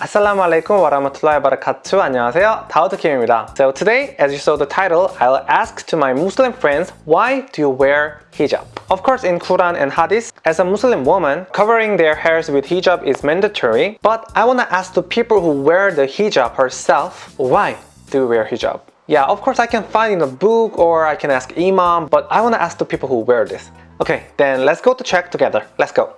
Assalamu alaikum warahmatullahi wabarakatuh. 안녕하세요. 다우드킴입니다. So today, as you saw the title, I'll ask to my Muslim friends, why do you wear hijab? Of course, in Quran and Hadith, as a Muslim woman, covering their hairs with hijab is mandatory. But I want to ask the people who wear the hijab herself, why do you wear hijab? Yeah, of course I can find in a book or I can ask imam, but I want to ask the people who wear this. Okay, then let's go to check together. Let's go.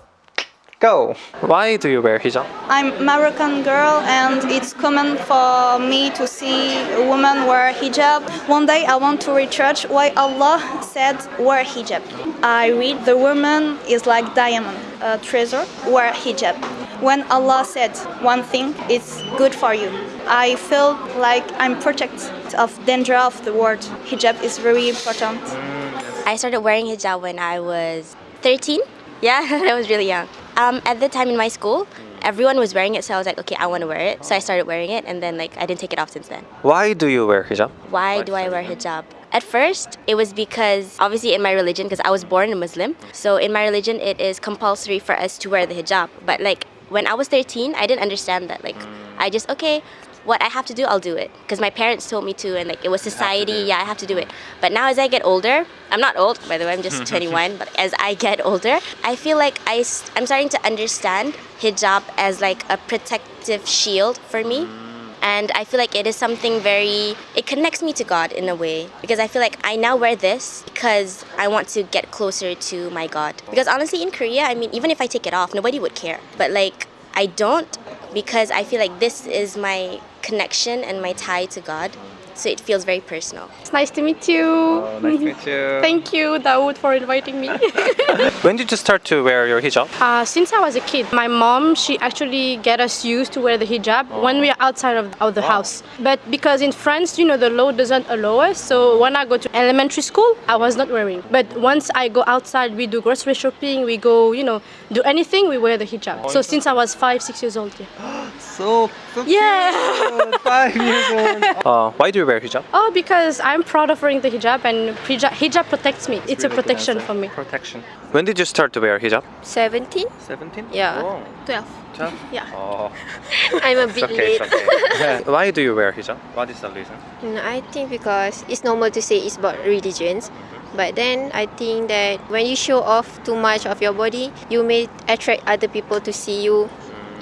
Go! Why do you wear hijab? I'm Moroccan girl and it's common for me to see a woman wear hijab. One day I want to research why Allah said wear hijab. I read the woman is like diamond, a treasure, wear hijab. When Allah said one thing, it's good for you. I feel like I'm protected of danger of the world. Hijab is very important. I started wearing hijab when I was 13. Yeah, I was really young. Um, at the time in my school, everyone was wearing it, so I was like, okay, I want to wear it. So I started wearing it, and then like I didn't take it off since then. Why do you wear hijab? Why do I wear hijab? At first, it was because obviously in my religion, because I was born a Muslim. So in my religion, it is compulsory for us to wear the hijab. But like when I was 13, I didn't understand that. Like I just okay, what I have to do, I'll do it. Because my parents told me to, and like it was society, yeah, I have to do it. But now as I get older, I'm not old, by the way, I'm just 21, but as I get older, I feel like I I'm starting to understand hijab as like a protective shield for me. And I feel like it is something very, it connects me to God in a way. Because I feel like I now wear this because I want to get closer to my God. Because honestly, in Korea, I mean, even if I take it off, nobody would care. But like, I don't because I feel like this is my connection and my tie to God. So it feels very personal. It's nice to meet you. Oh, nice to meet you. Thank you, Dawood, for inviting me. When did you start to wear your hijab? uh, since I was a kid, my mom, she actually get us used to wear the hijab when we are outside of, of the house. But because in France, you know, the law doesn't allow us. So when I go to elementary school, I was not wearing. But once I go outside, we do grocery shopping, we go, you know, do anything, we wear the hijab. So since I was five, six years old, yeah. So, so Yeah. cute. Five years old. Uh, why do you wear hijab? Oh, because I'm proud of wearing the hijab and hijab, hijab protects me. It's a protection for me. Protection. When did you start to wear hijab? 17? 17? Yeah. Oh, 12. 12? Yeah. Oh, I'm a bit okay, late. okay. Why do you wear hijab? What is the reason? Mm, I think because it's normal to say it's about religions. But then I think that when you show off too much of your body, you may attract other people to see you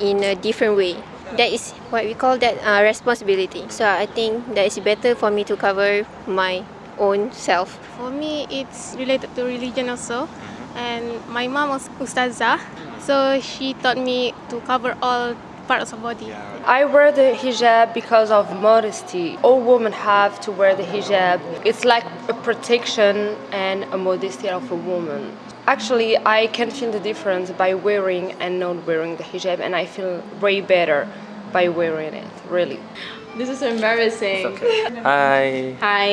in a different way. That is what we call that uh, responsibility. So I think that it's better for me to cover my own self. For me, it's related to religion also. And my mom was ustazah, so she taught me to cover all parts of body. I wear the hijab because of modesty. All women have to wear the hijab. It's like a protection and a modesty of a woman. Actually, I can feel the difference by wearing and not wearing the hijab, and I feel way better by wearing it, really. This is embarrassing. Hi. Hi.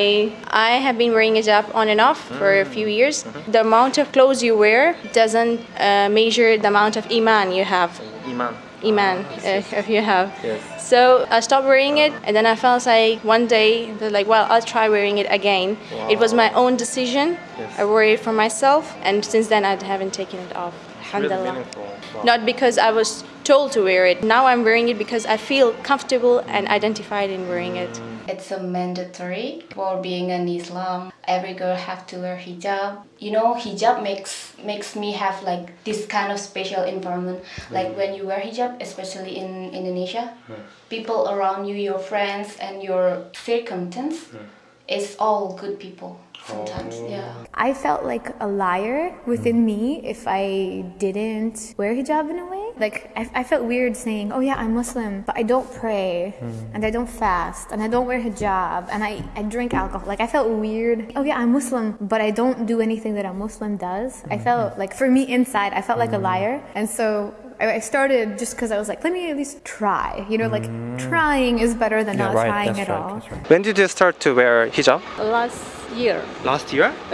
I have been wearing hijab on and off for a few years. The amount of clothes you wear doesn't uh, measure the amount of iman you have. Iman. Iman, uh, if you have. Yes. So I stopped wearing it, and then I felt like one day, like, well, I'll try wearing it again. It was my own decision. Yes. I wore it for myself, and since then I haven't taken it off. Really Alhamdulillah. meaningful. Wow. Not because I was told to wear it. Now I'm wearing it because I feel comfortable and identified in wearing it. It's a mandatory for being an Islam. Every girl have to wear hijab. You know, hijab makes makes me have like this kind of special environment. Like when you wear hijab, especially in Indonesia, people around you, your friends and your circumstance, it's all good people. Sometimes, oh. yeah. I felt like a liar within me if I didn't wear hijab in a way. Like, I, I felt weird saying, oh yeah, I'm Muslim, but I don't pray, hmm. and I don't fast, and I don't wear hijab, and I, I drink alcohol. Like, I felt weird. Oh yeah, I'm Muslim, but I don't do anything that a Muslim does. I hmm. felt like, for me inside, I felt like a hmm. liar. And so I I started just because I was like, let me at least try. You know, like mm. trying is better than not trying at all. When did you start to wear hijab? Last year. Last year?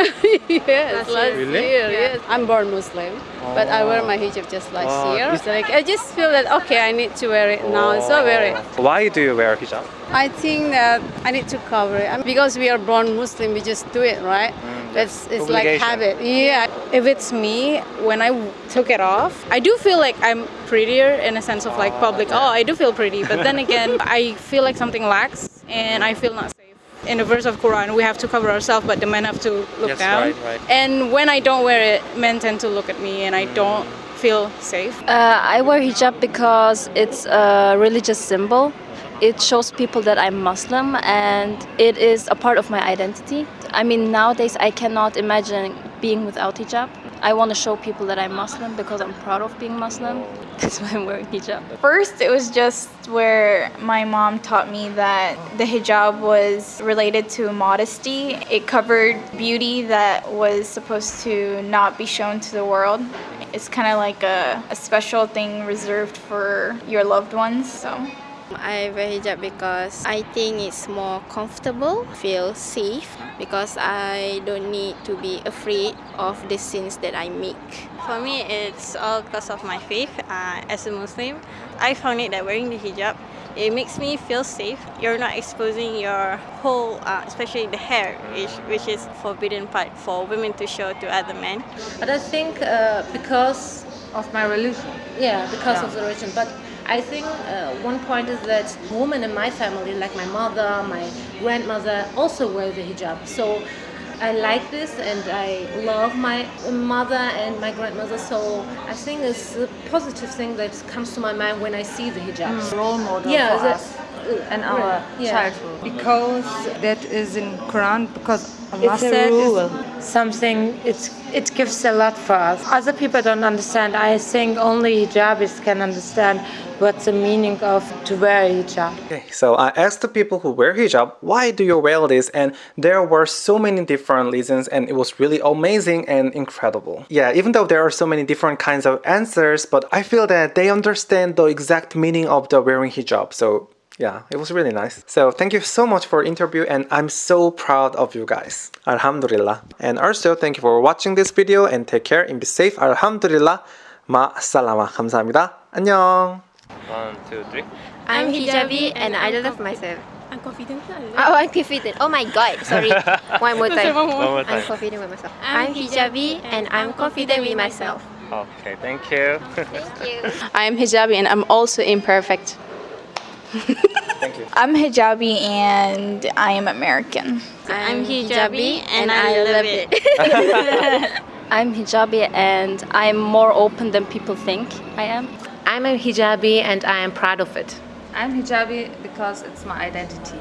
yes, last, Really? year. Yes, I'm born Muslim, but I wear my hijab just last Oh, year. is- So, like I just feel that okay, I need to wear it now, so I wear it. Oh. Why do you wear hijab? I think that I need to cover it I mean, because we are born Muslim. We just do it, right? Mm. It's it's like habit. Yeah. If it's me, when I took it off, I do feel like I'm prettier in a sense of like public. Oh, I do feel pretty, but then again, I feel like something lacks, and I feel not safe. In the verse of Quran, we have to cover ourselves, but the men have to look Yes, down. right, right. And when I don't wear it, men tend to look at me, and I don't feel safe. Uh, I wear hijab because it's a religious symbol. It shows people that I'm Muslim and it is a part of my identity. I mean, nowadays I cannot imagine being without hijab. I want to show people that I'm Muslim because I'm proud of being Muslim. That's why I'm wearing hijab. First, it was just where my mom taught me that the hijab was related to modesty. It covered beauty that was supposed to not be shown to the world. It's kind of like a, a special thing reserved for your loved ones. So. I wear hijab because I think it's more comfortable, feel safe because I don't need to be afraid of the sins that I make. For me, it's all because of my faith. Uh, as a Muslim, I found it that wearing the hijab, it makes me feel safe. You're not exposing your whole, uh, especially the hair, which, which is forbidden part for women to show to other men. But I think uh, because of my religion, yeah, because of the religion. But I think uh, one point is that women in my family, like my mother, my grandmother, also wear the hijab. So I like this and I love my mother and my grandmother. So I think it's a positive thing that comes to my mind when I see the hijab. Mm, role model yeah, for that- us and our right, yeah. childhood. Because that is in Quran, because Allah It's a said rule, something it's it gives a lot for us. Other people don't understand. I think only hijabis can understand what's the meaning of to wear a hijab. Okay, so I asked the people who wear hijab, why do you wear this? And there were so many different reasons and it was really amazing and incredible. Yeah, even though there are so many different kinds of answers, but I feel that they understand the exact meaning of the wearing hijab. So yeah, it was really nice. So thank you so much for interview and I'm so proud of you guys. Alhamdulillah. And also thank you for watching this video and take care and be safe. Alhamdulillah. Ma salama. 감사합니다. 안녕. One, two, three. I'm hijabi and I love myself. I'm confident. Oh, I'm confident. Oh my god, sorry. One more time. One more One more I'm time. confident with myself. I'm I'm hijabi and I'm confident with myself. Okay, thank you. Thank you. I am hijabi and I'm also imperfect. Thank you. I'm hijabi and I am American. I'm hijabi and I love it. I'm hijabi and I'm more open than people think I am. I'm a hijabi and I am proud of it. I'm hijabi because it's my identity.